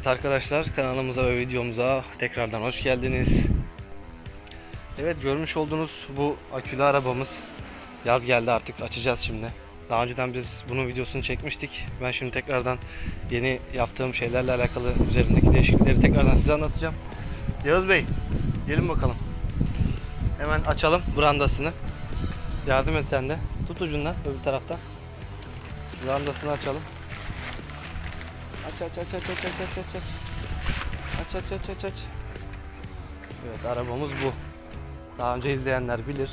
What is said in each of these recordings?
Evet arkadaşlar kanalımıza ve videomuza tekrardan hoş geldiniz. Evet görmüş olduğunuz bu akülü arabamız yaz geldi artık açacağız şimdi. Daha önceden biz bunun videosunu çekmiştik. Ben şimdi tekrardan yeni yaptığım şeylerle alakalı üzerindeki değişiklikleri tekrardan size anlatacağım. Yağız Bey gelin bakalım. Hemen açalım brandasını. Yardım et sen de. Tut ucundan öbür taraftan. Brandasını açalım. Aç aç aç aç aç aç aç aç aç. Aç aç aç aç. Evet arabamız bu. Daha önce izleyenler bilir.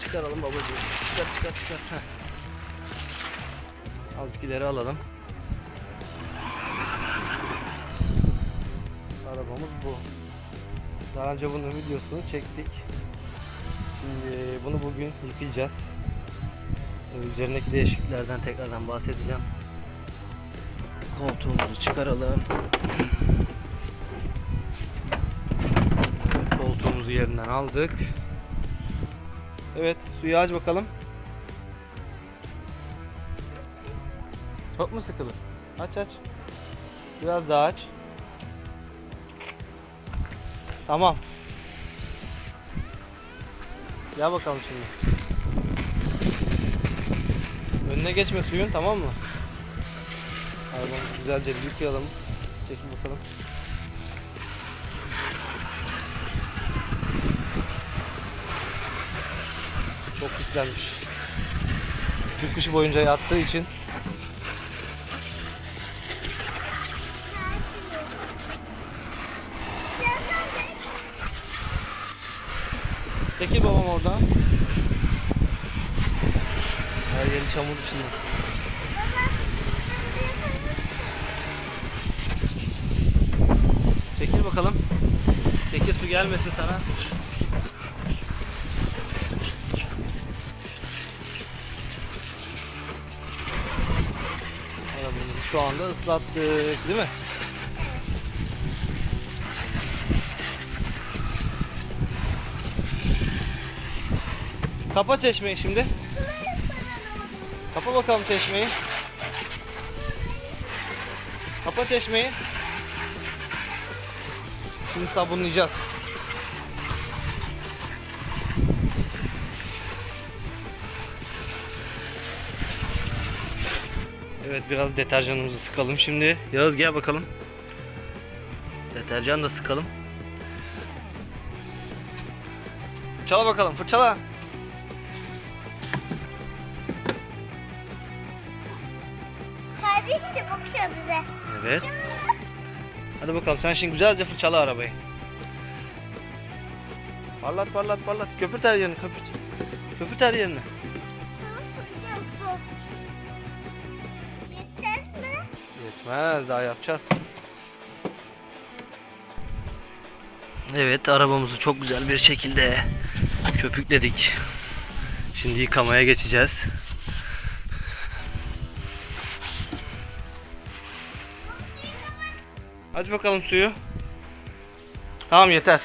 Çıkaralım babacığım. Çıkar çıkar çıkar. Heh. İleri alalım. Arabamız bu. Daha önce bunun videosunu çektik. Şimdi bunu bugün yıkayacağız. Üzerindeki değişikliklerden tekrardan bahsedeceğim. Koltuğumuzu çıkaralım. Evet, koltuğumuzu yerinden aldık. Evet, suyu aç bakalım. Çok mu sıkılı? Aç aç. Biraz daha aç. Tamam. Gel bakalım şimdi. Önüne geçme suyun tamam mı? Arabamızı güzelce bir yıkayalım. Çekin bakalım. Çok pislenmiş. Türk kışı boyunca yattığı için Çekil babam oradan. Her yeri çamur içinde. Çekil bakalım. Çekil su gelmesin sana. Şu anda ıslattık değil mi? Kapa çeşmeyi şimdi. Kapa bakalım çeşmeyi. Kapa çeşmeyi. Şimdi sabunlayacağız. Evet biraz deterjanımızı sıkalım şimdi. Yağız gel bakalım. Deterjan da sıkalım. Fırçala bakalım fırçala. Kardeş de bakıyor bize. Evet. Hadi bakalım sen şimdi güzelce fırçala arabayı. Parlat parlat parlat. Köpürt her yerini köpürt. Köpürt her yerini. Yetmez daha yapacağız. Evet arabamızı çok güzel bir şekilde köpükledik. Şimdi yıkamaya geçeceğiz. Aç bakalım suyu. Tamam yeter.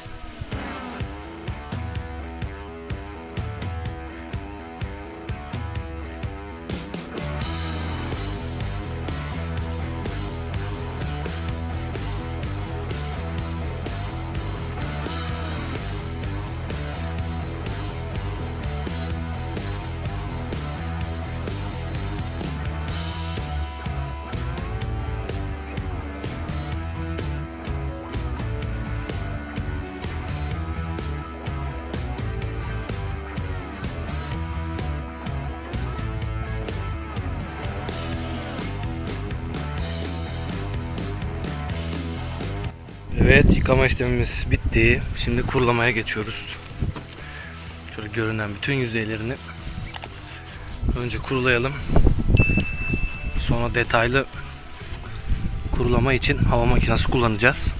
Evet yıkama işlemimiz bitti. Şimdi kurulamaya geçiyoruz. Şöyle görünen bütün yüzeylerini önce kurulayalım. Sonra detaylı kurulama için hava makinesi kullanacağız.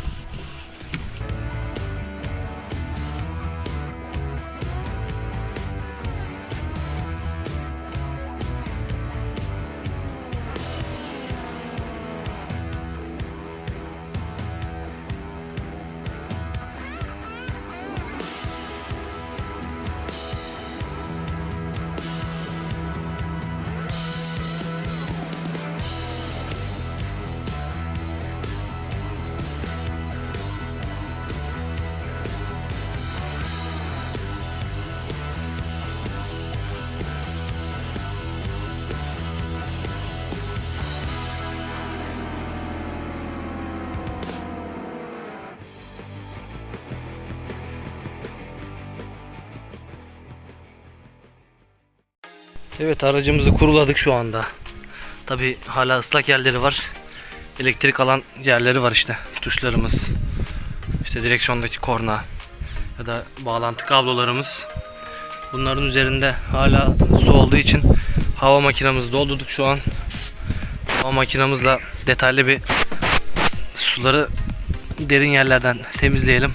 Evet aracımızı kuruladık şu anda. Tabi hala ıslak yerleri var. Elektrik alan yerleri var işte. Tuşlarımız. işte direksiyondaki korna. Ya da bağlantı kablolarımız. Bunların üzerinde hala su olduğu için hava makinamızı doldurduk şu an. Hava makinamızla detaylı bir suları derin yerlerden temizleyelim.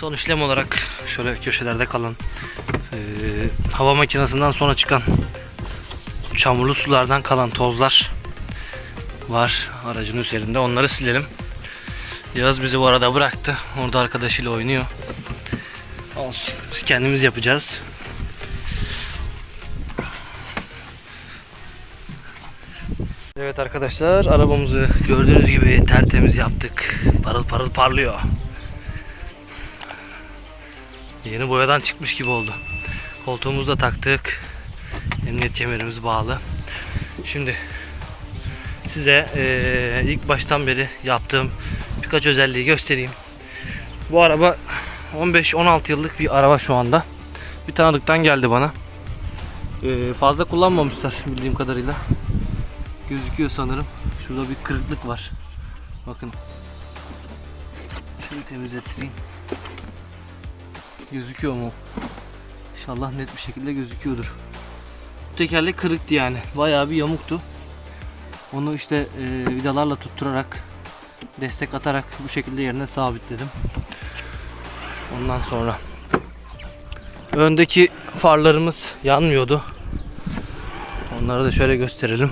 Son işlem olarak şöyle köşelerde kalan eee, hava makinesinden sonra çıkan çamurlu sulardan kalan tozlar var aracın üzerinde. Onları silelim. Yağız bizi bu arada bıraktı. Orada arkadaşıyla oynuyor. Olsun. Biz kendimiz yapacağız. Evet arkadaşlar arabamızı gördüğünüz gibi tertemiz yaptık. Parıl parıl parlıyor. Yeni boyadan çıkmış gibi oldu. Koltuğumuzu da taktık. Emniyet kemerimiz bağlı. Şimdi size eee, ilk baştan beri yaptığım birkaç özelliği göstereyim. Bu araba 15-16 yıllık bir araba şu anda. Bir tanıdıktan geldi bana. Eee, fazla kullanmamışlar bildiğim kadarıyla. Gözüküyor sanırım. Şurada bir kırıklık var. Bakın. Şunu temizleteyim. Gözüküyor mu? İnşallah net bir şekilde gözüküyordur. Bu tekerlek kırıktı yani. Bayağı bir yamuktu. Onu işte e, vidalarla tutturarak destek atarak bu şekilde yerine sabitledim. Ondan sonra öndeki farlarımız yanmıyordu. Onları da şöyle gösterelim.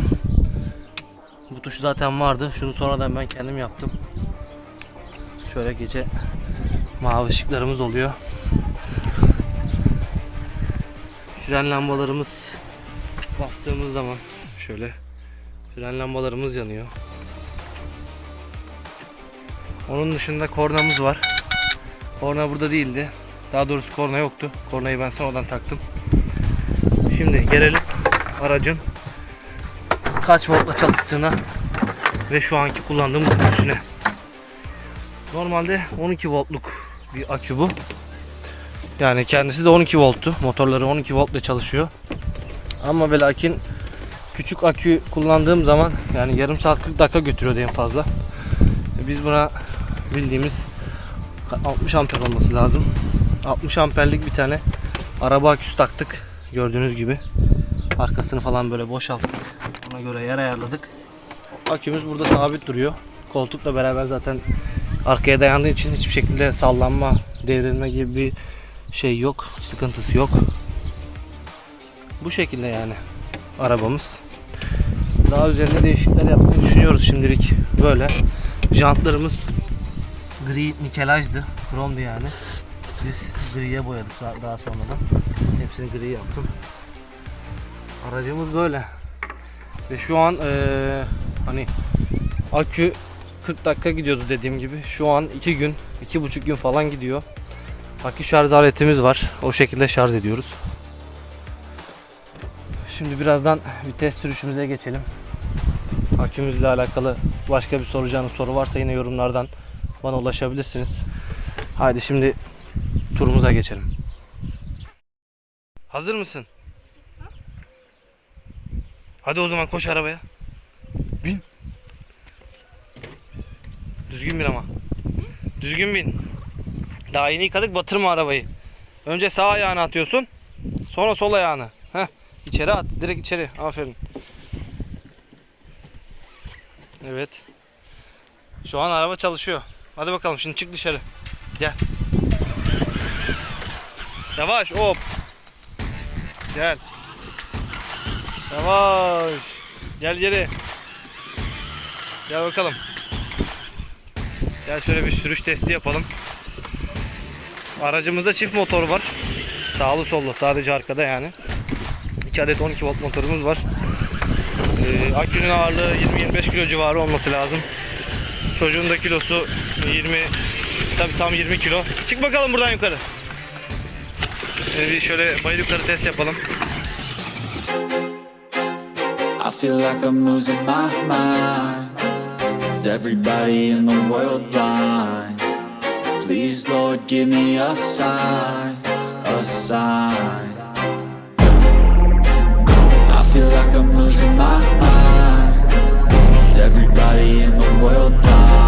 Bu tuş zaten vardı. Şunu sonradan ben kendim yaptım. Şöyle gece mavi ışıklarımız oluyor. Fren lambalarımız bastığımız zaman şöyle fren lambalarımız yanıyor. Onun dışında kornamız var. Korna burada değildi. Daha doğrusu korna yoktu. Kornayı ben sonradan taktım. Şimdi gelelim aracın kaç voltla çalıştığına ve şu anki kullandığımız aküsüne. Normalde 12 voltluk bir akü bu. Yani kendisi de 12 volttu. Motorları 12 voltla çalışıyor. Ama ve lakin küçük akü kullandığım zaman yani yarım saat 40 dakika götürüyordu en fazla. E Biz buna bildiğimiz 60 amper olması lazım. 60 amperlik bir tane araba aküsü taktık. Gördüğünüz gibi. Arkasını falan böyle boşalttık. Ona göre yer ayarladık. Akümüz burada sabit duruyor. Koltukla beraber zaten arkaya dayandığı için hiçbir şekilde sallanma, devrilme gibi bir şey yok. Sıkıntısı yok. Bu şekilde yani arabamız. Daha üzerine değişiklikler yapmayı düşünüyoruz şimdilik. Böyle. Jantlarımız gri nikelajdı. Kromdu yani. Biz griye boyadık daha- sonradan. Hepsini gri yaptım. Aracımız böyle. Ve şu an eee, hani akü 40 dakika gidiyordu dediğim gibi. Şu an 2 gün, 2,5 gün falan gidiyor. Akü şarj aletimiz var. O şekilde şarj ediyoruz. Şimdi birazdan bir test sürüşümüze geçelim. Akümüzle alakalı başka bir soracağınız soru varsa yine yorumlardan bana ulaşabilirsiniz. Haydi şimdi turumuza geçelim. Hazır mısın? Hadi o zaman koş arabaya. Bin. Düzgün bin ama. Düzgün bin. Daha yeni yıkadık batırma arabayı. Önce sağ ayağını atıyorsun. Sonra sol ayağını. Heh. İçeri at. Direkt içeri. Aferin. Evet. Şu an araba çalışıyor. Hadi bakalım şimdi çık dışarı. Gel. Yavaş hop. Gel. Yavaş. Gel geri. Gel bakalım. Gel şöyle bir sürüş testi yapalım. Aracımızda çift motor var. Sağlı sollu sadece arkada yani. 2 adet 12 volt motorumuz var. Ee, akünün ağırlığı 20-25 kilo civarı olması lazım. Çocuğun da kilosu 20 tabi tam 20 kilo. Çık bakalım buradan yukarı. Ee, bir şöyle bayır yukarı test yapalım. I feel like I'm losing my mind. Is everybody in the world blind? Please, Lord, give me a sign, a sign. I feel like I'm losing my mind. Is everybody in the world blind?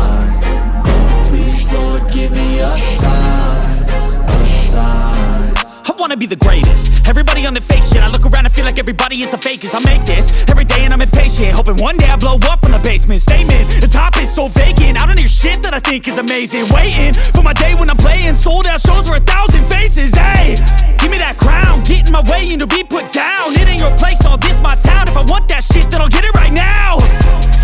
Be the greatest. Everybody on the fake shit I look around and feel like everybody is the fakest. I make this every day and I'm impatient Hoping one day I blow up from the basement. Statement, the top is so vacant. I don't hear shit that I think is amazing. Waiting for my day when I'm playing Sold out shows for a thousand faces. Hey, give me that crown. Get in my way and to be put down. It ain't your place, all this my town. If I want that shit then I'll get it right now.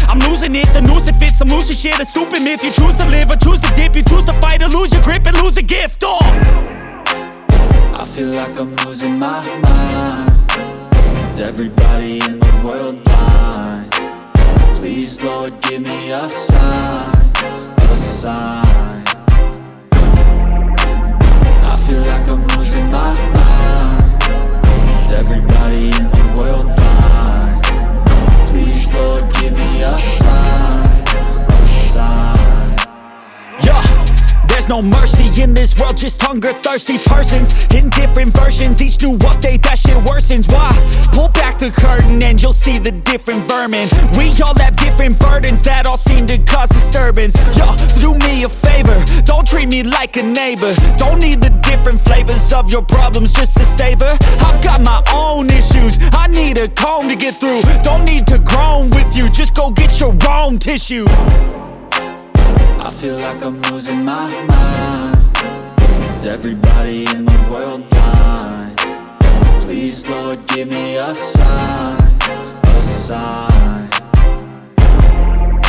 I'm losing it, the noose it fits I'm losing shit, a stupid myth You choose to live or choose to dip. You choose to fight or lose your grip and lose a gift. Oh. I feel like I'm losing my mind. Is everybody in the world blind? Please, Lord, give me a sign, a sign. I feel like I'm losing my mind. No mercy in this world, just hunger thirsty persons in different versions. Each new update, that shit worsens. Why? Pull back the curtain and you'll see the different vermin. We all have different burdens that all seem to cause disturbance. Yeah, so do me a favor, don't treat me like a neighbor. Don't need the different flavors of your problems just to savor. I've got my own issues, I need a comb to get through. Don't need to groan with you, just go get your own tissue. I feel like I'm losing my mind. Is everybody in the world blind? Please, Lord, give me a sign, a sign.